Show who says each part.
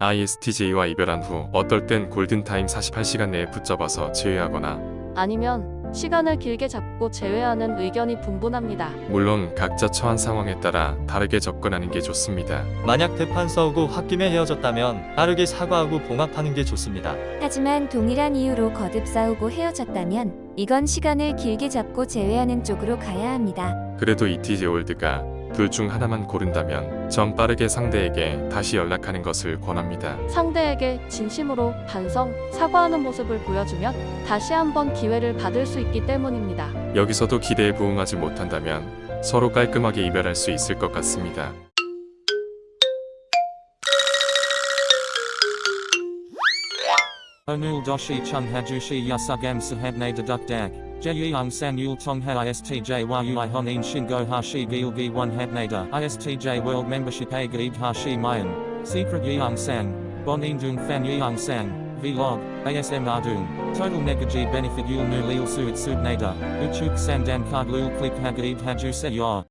Speaker 1: ISTJ와 이별한 후 어떨 땐 골든타임 48시간 내에 붙잡아서 제외하거나
Speaker 2: 아니면 시간을 길게 잡고 제외하는 의견이 분분합니다.
Speaker 1: 물론 각자 처한 상황에 따라 다르게 접근하는 게 좋습니다.
Speaker 3: 만약 대판 싸우고 홧김에 헤어졌다면 빠르게 사과하고 봉합하는 게 좋습니다.
Speaker 4: 하지만 동일한 이유로 거듭 싸우고 헤어졌다면 이건 시간을 길게 잡고 제외하는 쪽으로 가야 합니다.
Speaker 1: 그래도 ETJ 올드가 둘 중 하나만 고른다면 전 빠르게 상대에게 다시 연락하는 것을 권합니다.
Speaker 2: 상대에게 진심으로 반성, 사과하는 모습을 보여주면 다시 한번 기회를 받을 수 있기 때문입니다.
Speaker 1: 여기서도 기대에 부응하지 못한다면 서로 깔끔하게 이별할 수 있을 것 같습니다.
Speaker 5: Hajushi yasugam sahabne deduk dag. Jeyung san yul tong ha istj yui honin shingo hashi gilgi one habnada. Istj world membership a gaib hashi mayan. Secret yeung sang. Bon indung fan yeung sang. Vlog. ASM ardung. Total negaji benefit yul nu lil suit subnada. Uchuk sandan card lul click hagaib haju se.